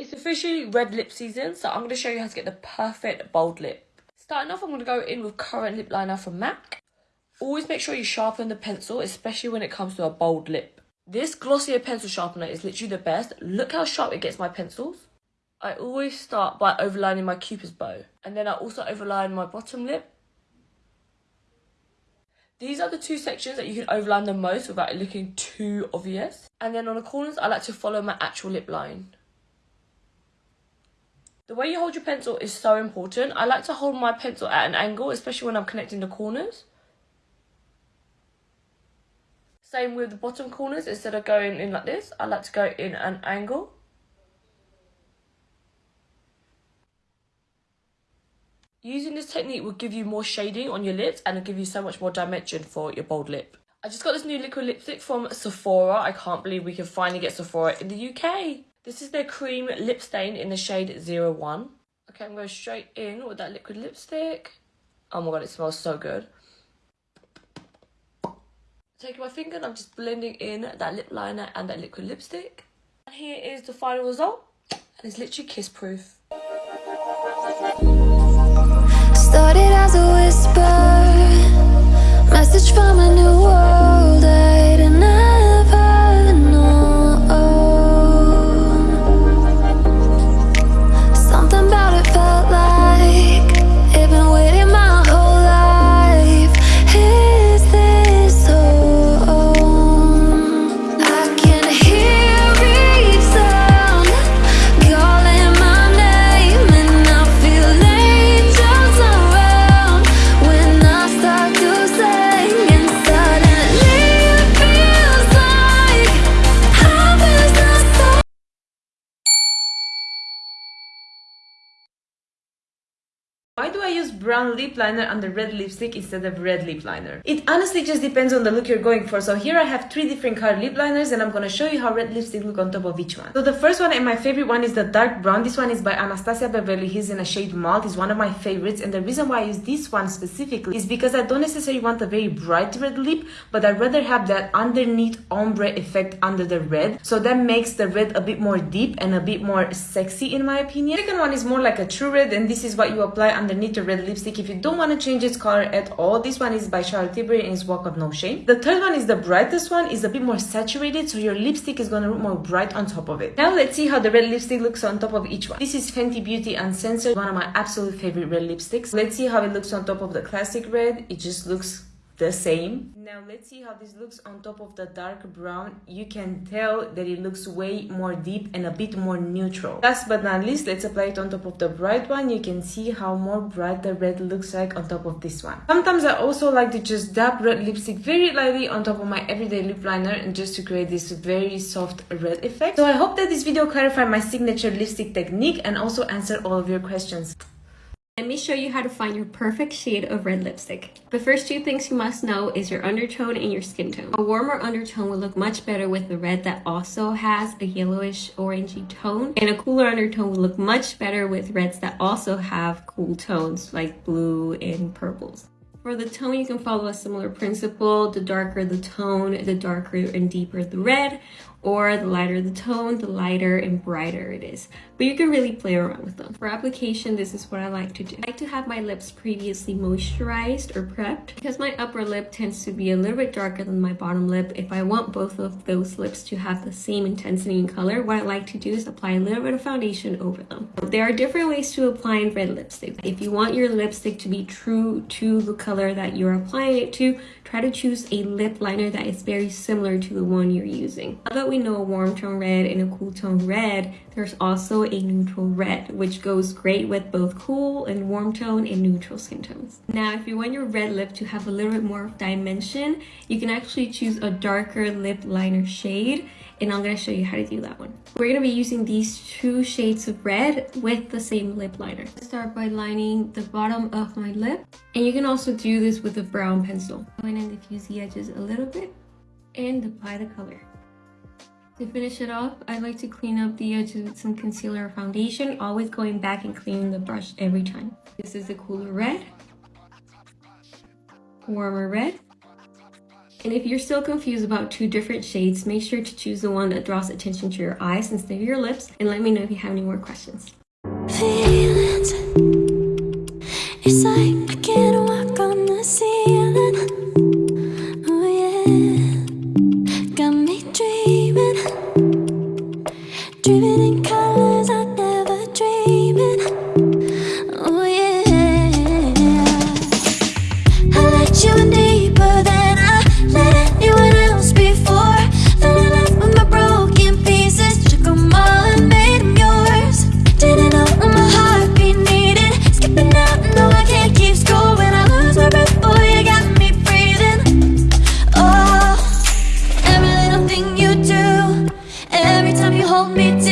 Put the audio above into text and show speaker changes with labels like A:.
A: It's officially red lip season, so I'm going to show you how to get the perfect bold lip. Starting off, I'm going to go in with Currant lip liner from MAC. Always make sure you sharpen the pencil, especially when it comes to a bold lip. This Glossier pencil sharpener is literally the best. Look how sharp it gets my pencils. I always start by overlining my cupid's bow. And then I also overline my bottom lip. These are the two sections that you can overline the most without it looking too obvious. And then on the corners, I like to follow my actual lip line. The way you hold your pencil is so important. I like to hold my pencil at an angle, especially when I'm connecting the corners. Same with the bottom corners, instead of going in like this, I like to go in an angle. Using this technique will give you more shading on your lips and it'll give you so much more dimension for your bold lip. I just got this new liquid lipstick from Sephora. I can't believe we can finally get Sephora in the UK. This is their cream lip stain in the shade 01. Okay, I'm going straight in with that liquid lipstick. Oh my god, it smells so good. Taking my finger and I'm just blending in that lip liner and that liquid lipstick. And here is the final result. And it's literally kiss proof. Started as a whisper Message from a new
B: brown lip liner under red lipstick instead of red lip liner. It honestly just depends on the look you're going for. So here I have three different color lip liners and I'm gonna show you how red lipstick look on top of each one. So the first one and my favorite one is the dark brown. This one is by Anastasia Beverly Hills in a shade malt. It's one of my favorites and the reason why I use this one specifically is because I don't necessarily want a very bright red lip but I'd rather have that underneath ombre effect under the red. So that makes the red a bit more deep and a bit more sexy in my opinion. The second one is more like a true red and this is what you apply underneath the red lipstick if you don't want to change its color at all. This one is by Charlotte Tilbury and it's Walk of No Shame. The third one is the brightest one, is a bit more saturated, so your lipstick is going to look more bright on top of it. Now let's see how the red lipstick looks on top of each one. This is Fenty Beauty Uncensored, one of my absolute favorite red lipsticks. Let's see how it looks on top of the classic red. It just looks the same. Now let's see how this looks on top of the dark brown. You can tell that it looks way more deep and a bit more neutral. Last but not least, let's apply it on top of the bright one. You can see how more bright the red looks like on top of this one. Sometimes I also like to just dab red lipstick very lightly on top of my everyday lip liner and just to create this very soft red effect. So I hope that this video clarified my signature lipstick technique and also answered all of your questions.
C: Me show you how to find your perfect shade of red lipstick. The first two things you must know is your undertone and your skin tone. A warmer undertone will look much better with the red that also has a yellowish orangey tone and a cooler undertone will look much better with reds that also have cool tones like blue and purples. For the tone, you can follow a similar principle. The darker the tone, the darker and deeper the red, or the lighter the tone, the lighter and brighter it is. But you can really play around with them. For application, this is what I like to do. I like to have my lips previously moisturized or prepped because my upper lip tends to be a little bit darker than my bottom lip. If I want both of those lips to have the same intensity and color, what I like to do is apply a little bit of foundation over them. There are different ways to apply red lipstick. If you want your lipstick to be true to the color that you're applying it to, try to choose a lip liner that is very similar to the one you're using. Now that we know a warm tone red and a cool tone red, there's also a neutral red, which goes great with both cool and warm tone and neutral skin tones. Now, if you want your red lip to have a little bit more dimension, you can actually choose a darker lip liner shade and I'm to show you how to do that one. We're to be using these two shades of red with the same lip liner. Start by lining the bottom of my lip and you can also do this with a brown pencil. Go in and diffuse the edges a little bit and apply the color. To finish it off, I like to clean up the edges with some concealer or foundation, always going back and cleaning the brush every time. This is the cooler red, warmer red, And if you're still confused about two different shades, make sure to choose the one that draws attention to your eyes instead of your lips and let me know if you have any more questions.
D: feelings. Hold me